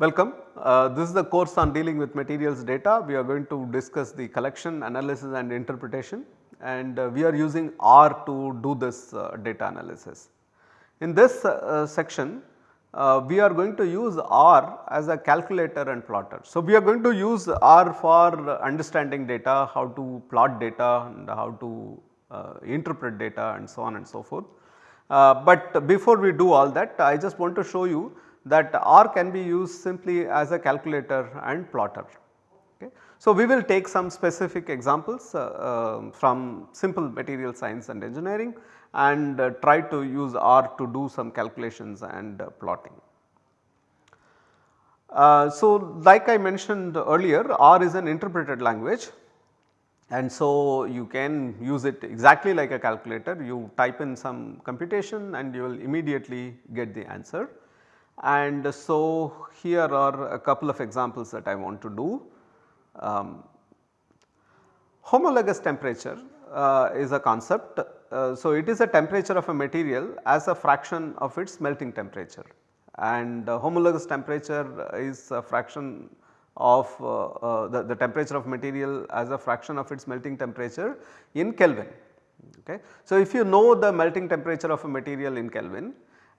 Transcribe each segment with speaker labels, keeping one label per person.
Speaker 1: Welcome. Uh, this is the course on dealing with materials data. We are going to discuss the collection, analysis and interpretation and uh, we are using R to do this uh, data analysis. In this uh, section uh, we are going to use R as a calculator and plotter. So, we are going to use R for understanding data, how to plot data and how to uh, interpret data and so on and so forth. But before we do all that I just want to show you that R can be used simply as a calculator and plotter. Okay. So, we will take some specific examples uh, uh, from simple material science and engineering and uh, try to use R to do some calculations and uh, plotting. Uh, so, like I mentioned earlier R is an interpreted language and so you can use it exactly like a calculator you type in some computation and you will immediately get the answer. And so here are a couple of examples that I want to do. Um, homologous temperature uh, is a concept. Uh, so it is a temperature of a material as a fraction of its melting temperature and uh, homologous temperature is a fraction of uh, uh, the, the temperature of material as a fraction of its melting temperature in Kelvin. Okay. So, if you know the melting temperature of a material in Kelvin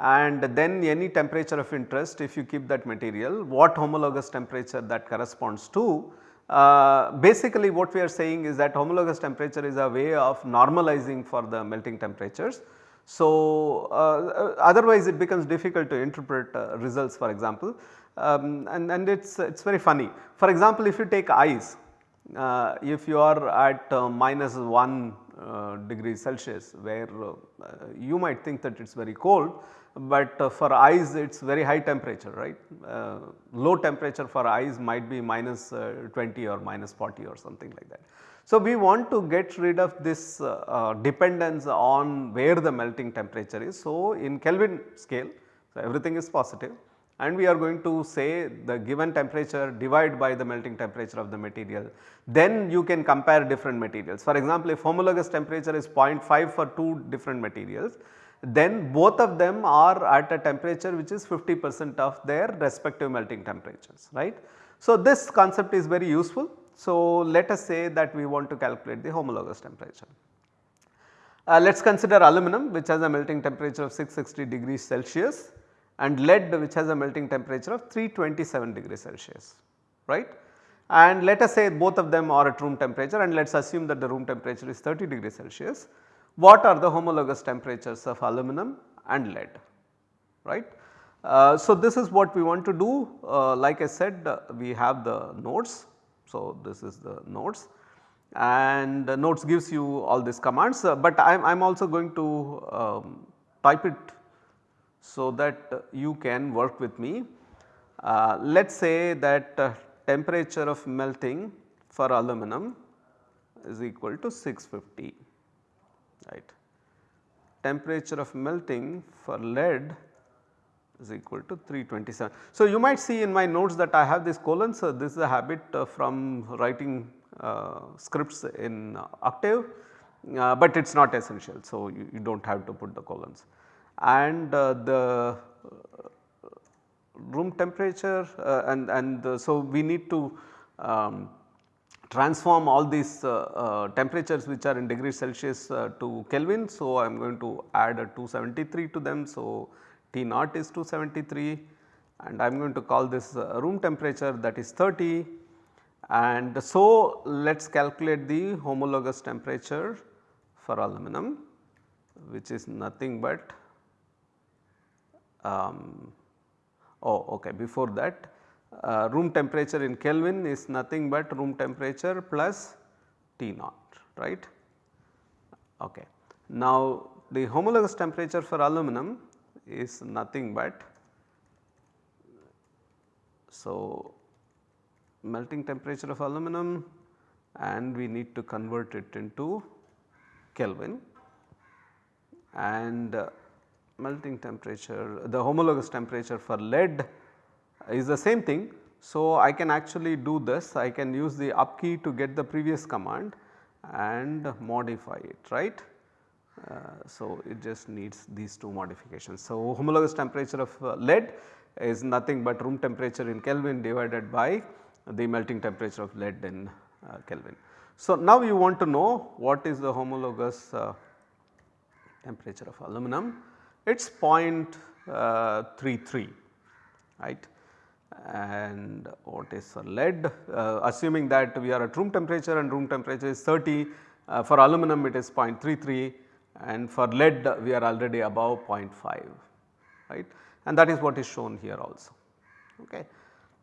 Speaker 1: and then any temperature of interest if you keep that material what homologous temperature that corresponds to uh, basically what we are saying is that homologous temperature is a way of normalizing for the melting temperatures. So, uh, otherwise it becomes difficult to interpret uh, results for example um, and, and it is it's very funny. For example, if you take ice uh, if you are at uh, minus 1 uh, degree Celsius where you might think that it is very cold but uh, for ice it is very high temperature right. Uh, low temperature for ice might be minus, uh, 20 or minus 40 or something like that. So, we want to get rid of this uh, uh, dependence on where the melting temperature is. So, in Kelvin scale so everything is positive and we are going to say the given temperature divide by the melting temperature of the material. Then you can compare different materials. For example, if homologous temperature is 0.5 for two different materials then both of them are at a temperature which is 50 percent of their respective melting temperatures right. So, this concept is very useful. So, let us say that we want to calculate the homologous temperature. Uh, let us consider aluminum which has a melting temperature of 660 degrees Celsius and lead which has a melting temperature of 327 degrees Celsius right. And let us say both of them are at room temperature and let us assume that the room temperature is 30 degrees Celsius what are the homologous temperatures of aluminum and lead right. Uh, so, this is what we want to do uh, like I said uh, we have the nodes. So, this is the nodes and nodes gives you all these commands, uh, but I am also going to um, type it so that you can work with me. Uh, let us say that uh, temperature of melting for aluminum is equal to 650 right. Temperature of melting for lead is equal to 327. So, you might see in my notes that I have this colon. So, this is a habit uh, from writing uh, scripts in Octave, uh, but it is not essential. So, you, you, do not have to put the colons and uh, the uh, room temperature uh, and, and so we need to um, transform all these uh, uh, temperatures which are in degrees Celsius uh, to Kelvin. So, I am going to add a 273 to them. So, T naught is 273 and I am going to call this room temperature that is 30 and so let us calculate the homologous temperature for aluminum which is nothing but um, oh okay before that uh, room temperature in Kelvin is nothing but room temperature plus T naught right. Okay. Now the homologous temperature for aluminum is nothing but so melting temperature of aluminum and we need to convert it into Kelvin and uh, melting temperature the homologous temperature for lead is the same thing. So, I can actually do this I can use the up key to get the previous command and modify it right. Uh, so, it just needs these two modifications. So, homologous temperature of uh, lead is nothing but room temperature in Kelvin divided by the melting temperature of lead in uh, Kelvin. So, now you want to know what is the homologous uh, temperature of aluminum it is uh, 0.33 right and what is lead uh, assuming that we are at room temperature and room temperature is 30 uh, for aluminum it is 0.33 and for lead we are already above 0.5 right and that is what is shown here also. Okay.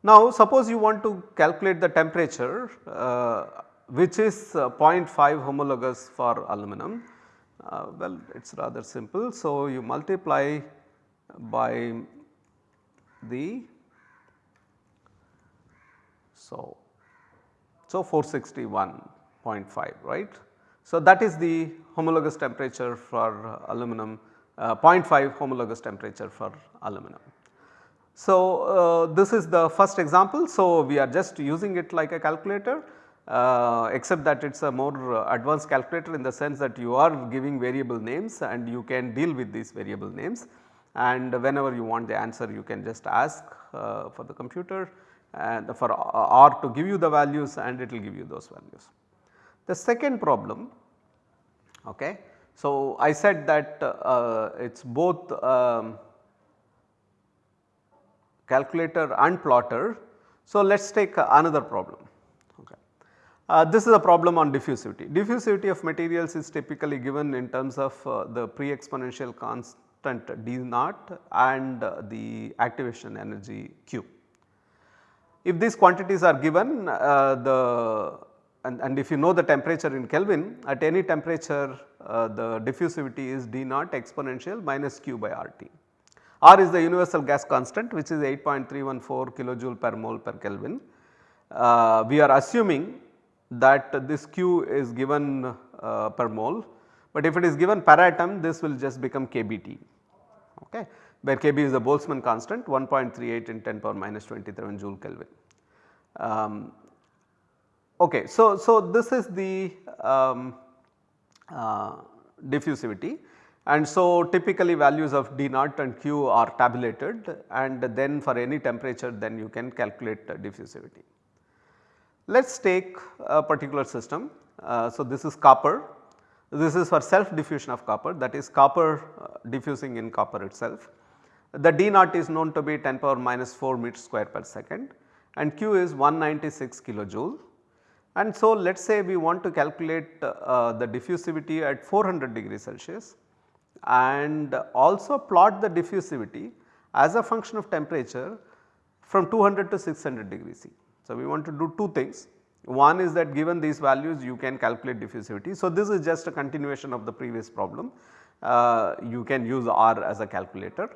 Speaker 1: Now suppose you want to calculate the temperature uh, which is uh, 0.5 homologous for aluminum uh, well it is rather simple. So, you multiply by the so, so 461.5 right. So, that is the homologous temperature for aluminum uh, 0.5 homologous temperature for aluminum. So, uh, this is the first example. So, we are just using it like a calculator uh, except that it is a more uh, advanced calculator in the sense that you are giving variable names and you can deal with these variable names and whenever you want the answer you can just ask uh, for the computer and for R to give you the values and it will give you those values. The second problem okay. So, I said that uh, it is both um, calculator and plotter. So, let us take another problem. Uh, this is a problem on diffusivity. Diffusivity of materials is typically given in terms of uh, the pre-exponential constant d naught and uh, the activation energy q. If these quantities are given uh, the and, and, if you know the temperature in Kelvin at any temperature uh, the diffusivity is d naught exponential minus q by RT. R is the universal gas constant which is 8.314 kilojoule per mole per Kelvin. Uh, we are assuming that this Q is given uh, per mole, but if it is given per atom this will just become kBT okay, where Kb is the Boltzmann constant 1.38 in 10 power minus 27 joule Kelvin. Um, okay, so, so this is the um, uh, diffusivity and so typically values of d naught and q are tabulated and then for any temperature then you can calculate diffusivity. Let us take a particular system. Uh, so, this is copper, this is for self diffusion of copper that is copper uh, diffusing in copper itself. The D naught is known to be 10 power minus 4 meter square per second and Q is 196 kilojoule. And so, let us say we want to calculate uh, the diffusivity at 400 degree Celsius and also plot the diffusivity as a function of temperature from 200 to 600 degree C. So, we want to do two things. One is that given these values you can calculate diffusivity. So, this is just a continuation of the previous problem. Uh, you can use R as a calculator.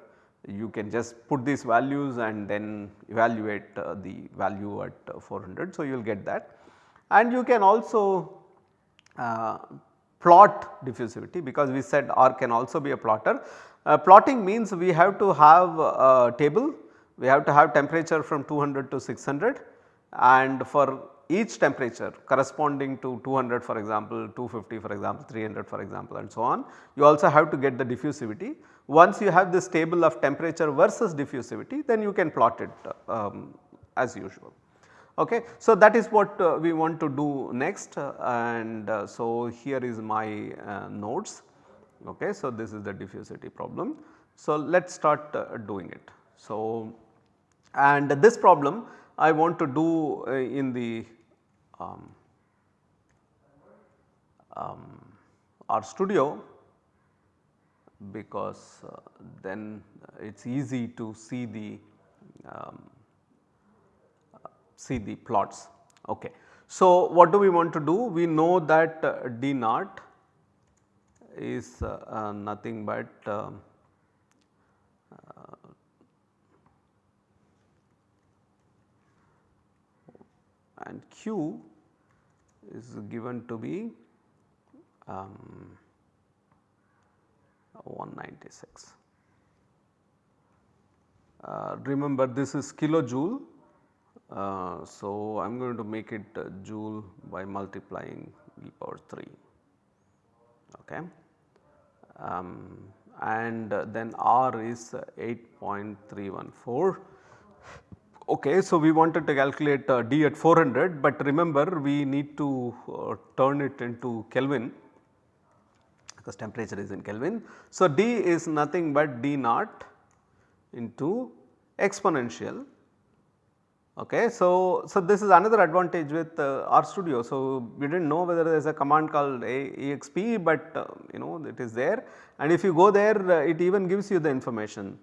Speaker 1: You can just put these values and then evaluate uh, the value at uh, 400. So, you will get that and you can also uh, plot diffusivity because we said R can also be a plotter. Uh, plotting means we have to have a table, we have to have temperature from 200 to 600 and for each temperature corresponding to 200 for example, 250 for example, 300 for example and so on. You also have to get the diffusivity. Once you have this table of temperature versus diffusivity then you can plot it um, as usual. Okay. So, that is what uh, we want to do next and uh, so here is my uh, notes. Okay. So, this is the diffusivity problem. So, let us start uh, doing it. So, and this problem I want to do uh, in the um, um, R studio because uh, then it is easy to see the um, see the plots. Okay. So, what do we want to do? We know that uh, D naught is uh, uh, nothing but and Q is given to be um, 196. Uh, remember this is kilojoule. Uh, so, I am going to make it uh, joule by multiplying e power 3 okay. Um, and then R is 8.314. Okay, so we wanted to calculate uh, D at 400, but remember we need to uh, turn it into Kelvin because temperature is in Kelvin. So, D is nothing but D naught into exponential. Okay. So, so this is another advantage with uh, RStudio. So, we did not know whether there is a command called exp, but uh, you know it is there and if you go there uh, it even gives you the information.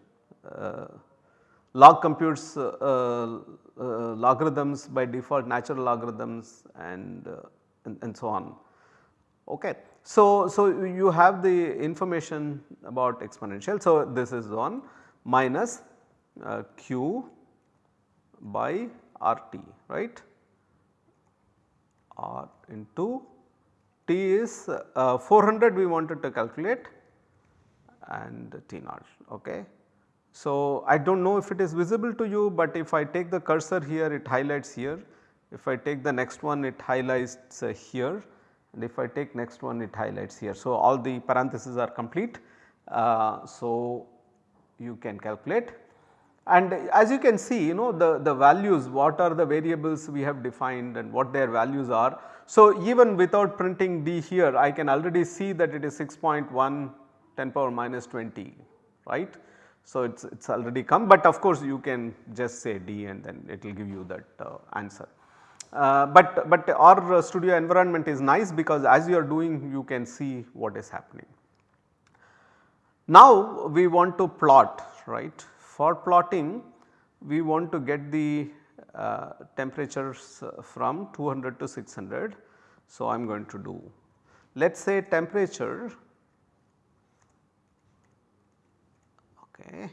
Speaker 1: Uh, log computes uh, uh, logarithms by default natural logarithms and, and, and so on. Okay. So, so you have the information about exponential. So, this is 1 minus uh, q by RT right R into T is uh, 400 we wanted to calculate and T naught okay. So, I do not know if it is visible to you, but if I take the cursor here it highlights here, if I take the next one it highlights uh, here and if I take next one it highlights here. So, all the parentheses are complete. Uh, so, you can calculate and as you can see you know the, the values what are the variables we have defined and what their values are. So, even without printing D here I can already see that it is 6.1 10 power minus 20 right. So, it is it's already come but of course you can just say D and then it will give you that uh, answer. Uh, but, but RStudio environment is nice because as you are doing you can see what is happening. Now we want to plot right for plotting we want to get the uh, temperatures from 200 to 600. So, I am going to do let us say temperature okay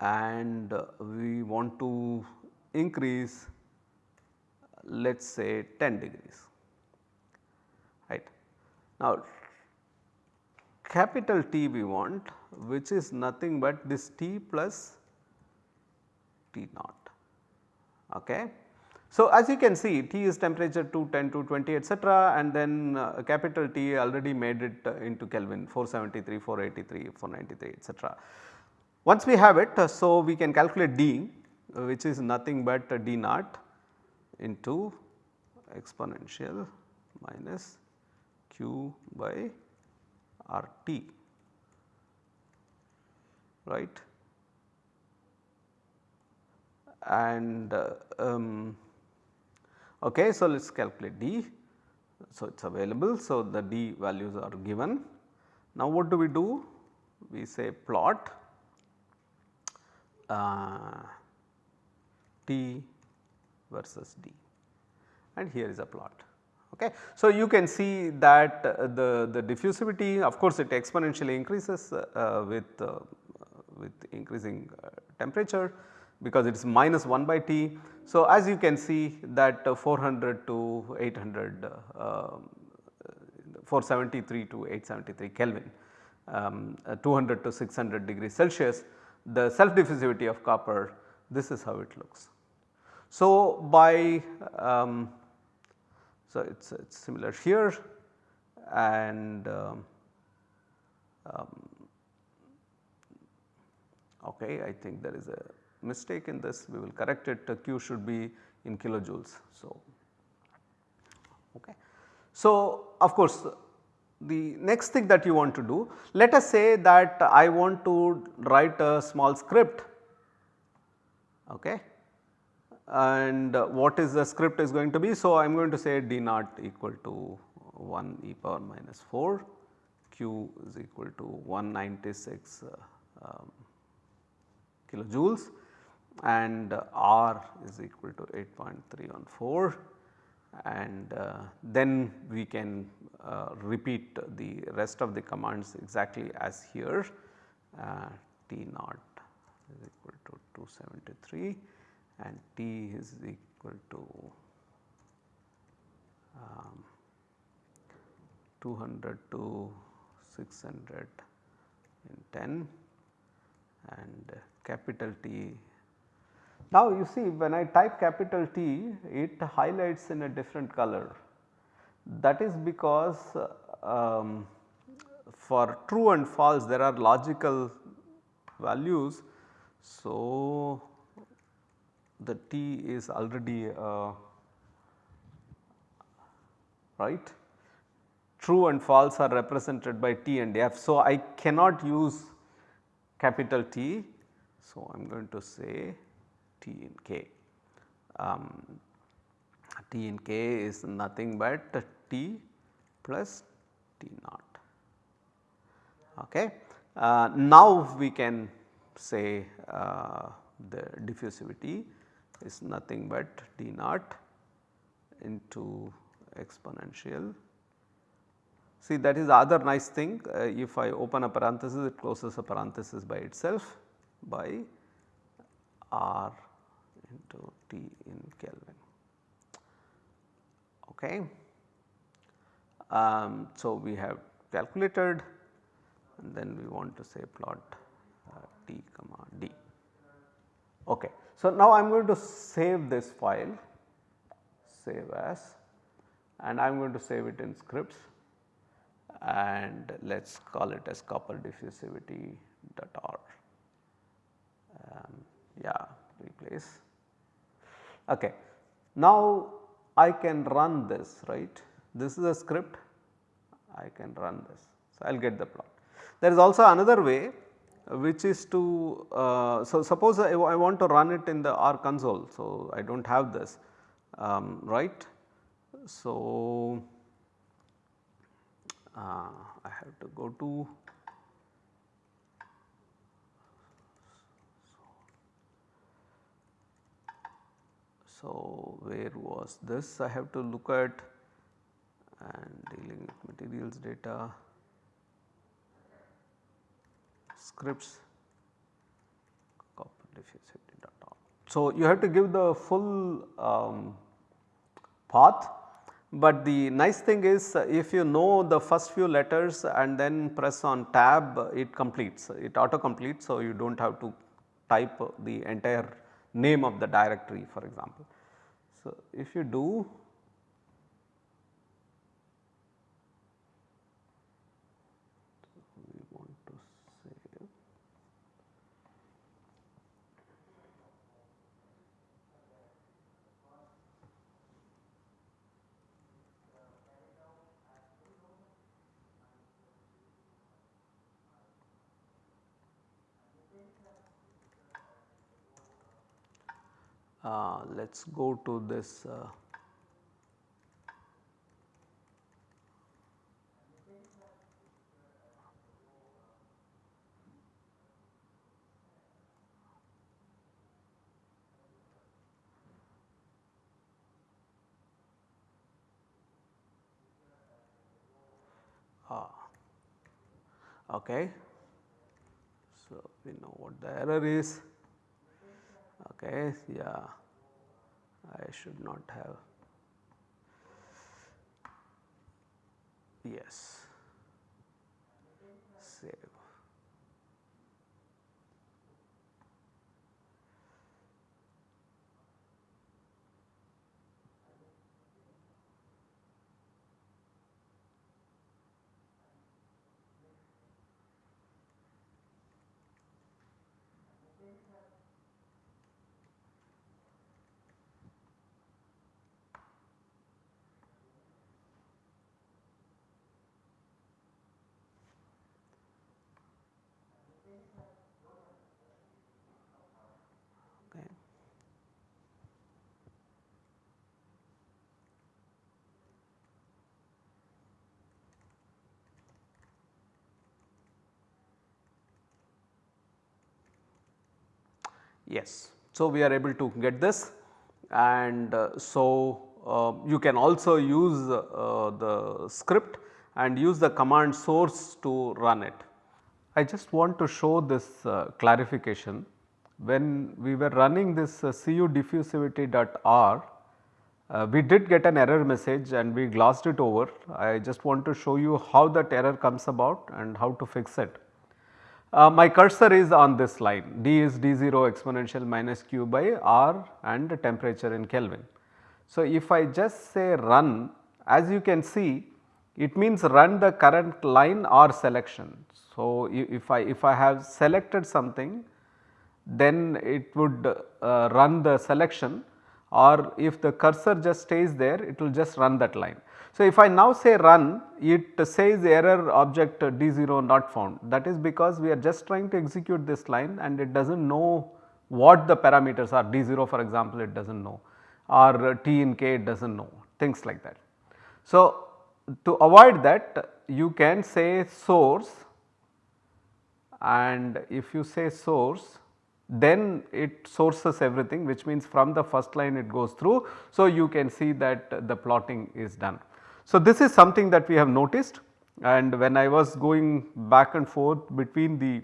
Speaker 1: and we want to increase let us say 10 degrees right. Now capital T we want which is nothing but this T plus T naught. Okay. So, as you can see T is temperature 2, 10 to 20 etcetera and then uh, capital T already made it uh, into Kelvin 473, 483, 493 etcetera. Once we have it, uh, so we can calculate D uh, which is nothing but uh, D naught into exponential minus Q by RT right and uh, um, okay so let us calculate D. So it is available. So the D values are given. Now what do we do? We say plot uh, T versus D. And here is a plot. Okay. So, you can see that uh, the, the diffusivity of course it exponentially increases uh, with, uh, with increasing uh, temperature because it is minus 1 by T. So, as you can see that uh, 400 to 800 um, 473 to 873 Kelvin um, 200 to 600 degrees Celsius the self diffusivity of copper this is how it looks. So, by um, so it is it's similar here and um, um, okay I think there is a mistake in this we will correct it Q should be in kilojoules. So, okay. so of course the next thing that you want to do, let us say that I want to write a small script okay and what is the script is going to be. So, I am going to say d naught equal to 1 e power minus 4 q is equal to 196 uh, um, kilojoules and uh, r is equal to 8.314 and uh, then we can uh, repeat the rest of the commands exactly as here. Uh, T naught is equal to 273 and T is equal to um, 200 to 600 in 10 and capital T now you see when I type capital T it highlights in a different color That is because um, for true and false there are logical values. So, the T is already uh, right true and false are represented by T and F. So, I cannot use capital T. So, I am going to say T in K. Um, T in K is nothing but T plus T naught. Okay. Uh, now, we can say uh, the diffusivity is nothing but d naught into exponential See that is the other nice thing uh, if I open a parenthesis it closes a parenthesis by itself by R into T in Kelvin. Okay. Um, so, we have calculated and then we want to say plot uh, T comma D. Okay. So, now I am going to save this file save as and I am going to save it in scripts and let us call it as copper diffusivity dot r. Um, yeah replace. Okay. Now I can run this right this is a script I can run this. So, I will get the plot. There is also another way which is to uh, so suppose I, I, want to run it in the R console. So, I do not have this um, right. So, uh, I have to go to So, where was this I have to look at and dealing with materials data scripts copper data. So, you have to give the full um, path but the nice thing is if you know the first few letters and then press on tab it completes it auto completes. So, you do not have to type the entire name of the directory for example. So, if you do uh, let us go to this uh, ah, okay. So, we know what the error is okay yeah. I should not have. Yes. Save Yes. So, we are able to get this and uh, so uh, you can also use uh, the script and use the command source to run it. I just want to show this uh, clarification. When we were running this uh, cu diffusivity.r, uh, we did get an error message and we glossed it over. I just want to show you how that error comes about and how to fix it. Uh, my cursor is on this line d is d0 exponential minus q by r and temperature in Kelvin. So, if I just say run as you can see it means run the current line or selection. So, if I if I have selected something then it would uh, run the selection or if the cursor just stays there it will just run that line. So, if I now say run it says error object D0 not found that is because we are just trying to execute this line and it does not know what the parameters are D0 for example it does not know or T in K it does not know things like that. So, to avoid that you can say source and if you say source then it sources everything which means from the first line it goes through. So, you can see that the plotting is done. So, this is something that we have noticed and when I was going back and forth between the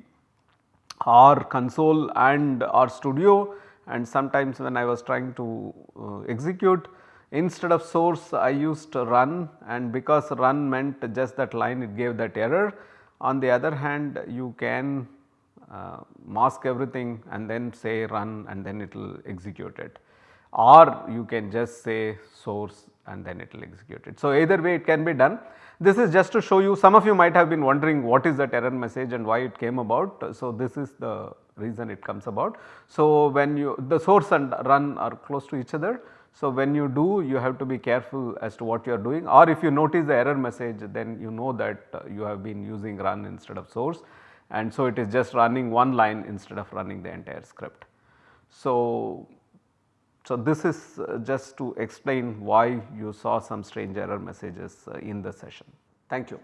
Speaker 1: R console and R studio and sometimes when I was trying to uh, execute instead of source I used run and because run meant just that line it gave that error. On the other hand you can uh, mask everything and then say run and then it will execute it or you can just say source and then it will execute it. So, either way it can be done. This is just to show you some of you might have been wondering what is that error message and why it came about. So, this is the reason it comes about. So, when you the source and run are close to each other. So, when you do you have to be careful as to what you are doing or if you notice the error message then you know that uh, you have been using run instead of source and so it is just running one line instead of running the entire script. So, so this is uh, just to explain why you saw some strange error messages uh, in the session. Thank you.